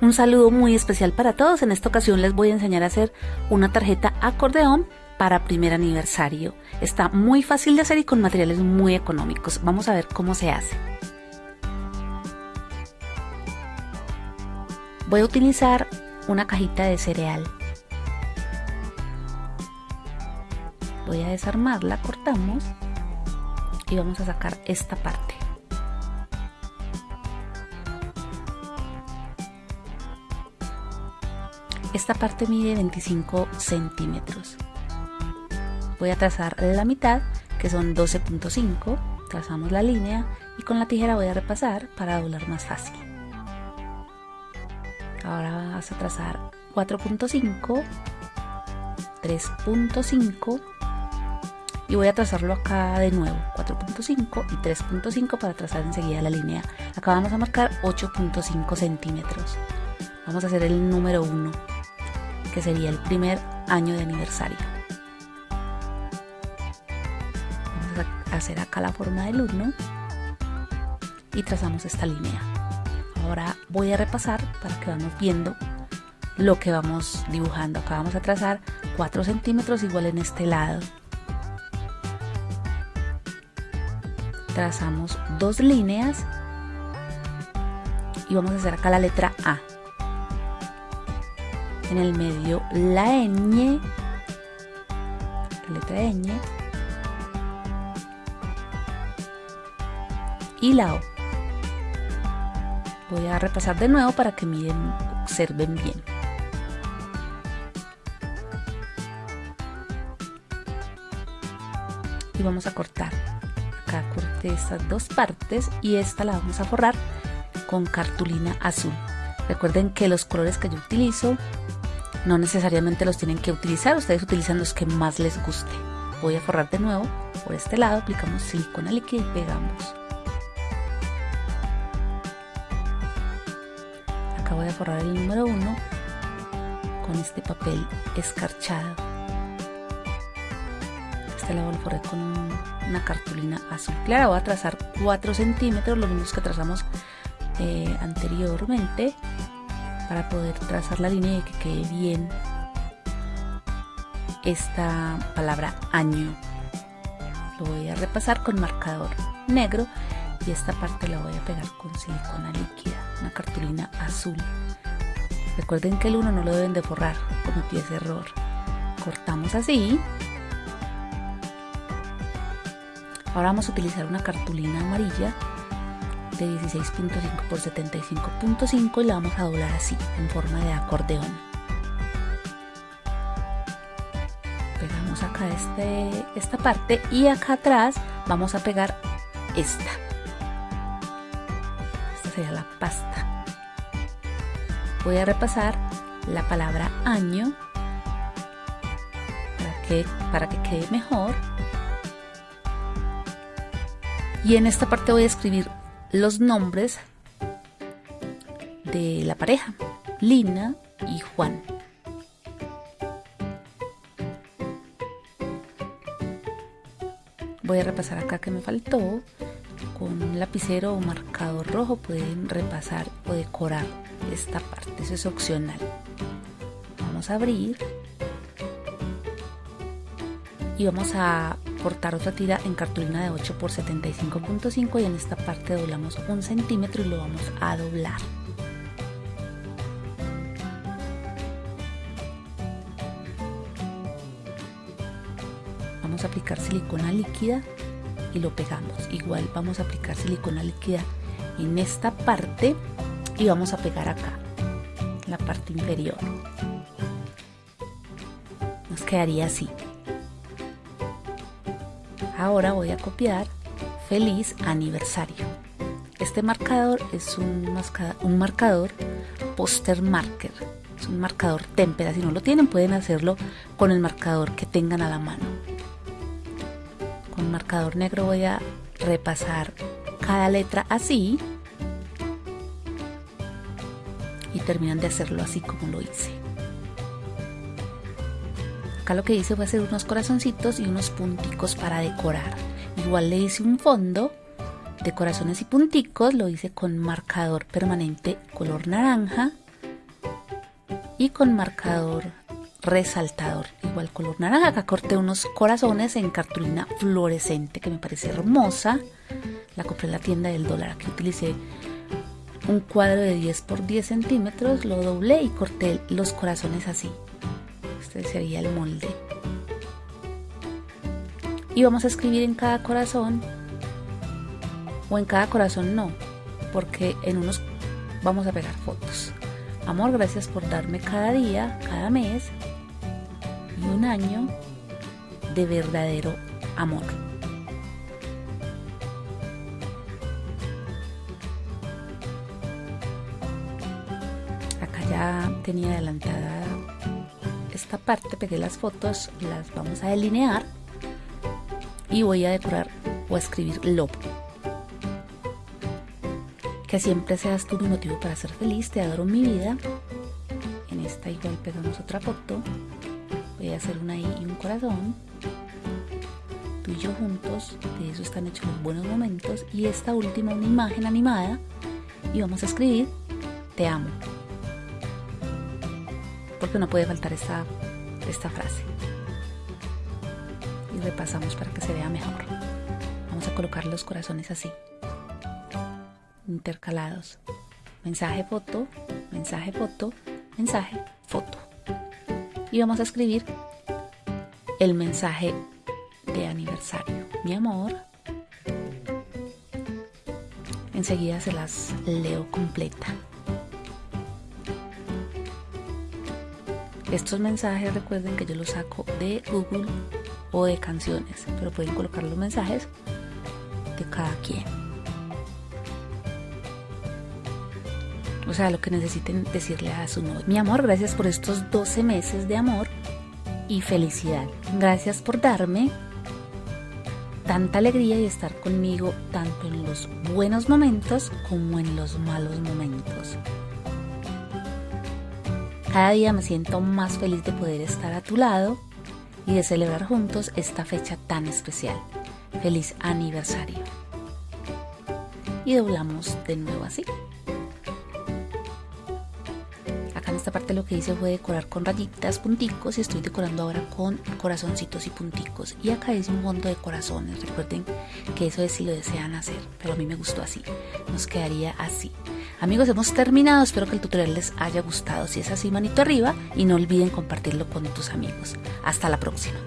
Un saludo muy especial para todos. En esta ocasión les voy a enseñar a hacer una tarjeta acordeón para primer aniversario. Está muy fácil de hacer y con materiales muy económicos. Vamos a ver cómo se hace. Voy a utilizar una cajita de cereal. Voy a desarmarla, cortamos y vamos a sacar esta parte. Esta parte mide 25 centímetros. Voy a trazar la mitad, que son 12.5. Trazamos la línea y con la tijera voy a repasar para doblar más fácil. Ahora vas a trazar 4.5, 3.5 y voy a trazarlo acá de nuevo 4.5 y 3.5 para trazar enseguida la línea acá vamos a marcar 8.5 centímetros vamos a hacer el número 1 que sería el primer año de aniversario. Vamos a hacer acá la forma del 1 y trazamos esta línea. Ahora voy a repasar para que vamos viendo lo que vamos dibujando. Acá vamos a trazar 4 centímetros igual en este lado. Trazamos dos líneas y vamos a hacer acá la letra A en el medio la ñ, la letra ñ y la O. Voy a repasar de nuevo para que miren, observen bien. Y vamos a cortar. Acá corté estas dos partes y esta la vamos a forrar con cartulina azul. Recuerden que los colores que yo utilizo no necesariamente los tienen que utilizar, ustedes utilizan los que más les guste. Voy a forrar de nuevo por este lado, aplicamos silicona líquida y pegamos. Acá voy a forrar el número 1 con este papel escarchado. Este lado lo forré con una cartulina azul clara. Voy a trazar 4 centímetros, los mismos que trazamos eh, anteriormente para poder trazar la línea y que quede bien esta palabra año. Lo voy a repasar con marcador negro y esta parte la voy a pegar con silicona líquida, una cartulina azul. Recuerden que el 1 no lo deben de forrar, cometí ese error. Cortamos así. Ahora vamos a utilizar una cartulina amarilla 16.5 por 75.5 y la vamos a doblar así, en forma de acordeón. Pegamos acá este, esta parte y acá atrás vamos a pegar esta. Esta sería la pasta. Voy a repasar la palabra año para que, para que quede mejor. Y en esta parte voy a escribir los nombres de la pareja, Lina y Juan. Voy a repasar acá que me faltó. Con un lapicero o marcador rojo pueden repasar o decorar esta parte, eso es opcional. Vamos a abrir y vamos a cortar otra tira en cartulina de 8 por 75.5 y en esta parte doblamos un centímetro y lo vamos a doblar. Vamos a aplicar silicona líquida y lo pegamos. Igual vamos a aplicar silicona líquida en esta parte y vamos a pegar acá la parte inferior. Nos quedaría así Ahora voy a copiar feliz aniversario. Este marcador es un, marcador poster marker. Es un marcador témpera. Si no lo tienen pueden hacerlo con el marcador que tengan a la mano. Con marcador negro voy a repasar cada letra así. Y terminan de hacerlo así como lo hice lo que hice fue hacer unos corazoncitos y unos punticos para decorar. Igual le hice un fondo de corazones y punticos, lo hice con marcador permanente color naranja y con marcador resaltador igual color naranja. Acá corté unos corazones en cartulina fluorescente que me parece hermosa. La compré en la tienda del dólar. Aquí utilicé un cuadro de 10 por 10 centímetros lo doblé y corté los corazones así este sería el molde y vamos a escribir en cada corazón o en cada corazón no porque en unos vamos a pegar fotos amor gracias por darme cada día cada mes y un año de verdadero amor. Acá ya tenía adelantada esta parte, pegué las fotos, las vamos a delinear y voy a decorar o a escribir love. Que siempre seas tú mi motivo para ser feliz, te adoro mi vida. En esta igual pegamos otra foto. Voy a hacer una I y un corazón. Tú y yo juntos de eso están hechos los buenos momentos. Y esta última una imagen animada. Y vamos a escribir te amo porque no puede faltar esta, esta frase y repasamos para que se vea mejor vamos a colocar los corazones así intercalados mensaje foto mensaje foto mensaje foto y vamos a escribir el mensaje de aniversario. Mi amor. Enseguida se las leo completa. Estos mensajes recuerden que yo los saco de Google o de canciones, pero pueden colocar los mensajes de cada quien. o sea, lo que necesiten decirle a su novio. Mi amor, gracias por estos 12 meses de amor y felicidad. Gracias por darme tanta alegría y estar conmigo tanto en los buenos momentos como en los malos momentos. Cada día me siento más feliz de poder estar a tu lado y de celebrar juntos esta fecha tan especial. Feliz aniversario. Y doblamos de nuevo así esta parte lo que hice fue decorar con rayitas, punticos y estoy decorando ahora con corazoncitos y punticos. Y acá hice un fondo de corazones. Recuerden que eso es si lo desean hacer, pero a mí me gustó así. Nos quedaría así. Amigos, hemos terminado. Espero que el tutorial les haya gustado. Si es así, manito arriba y no olviden compartirlo con tus amigos. Hasta la próxima.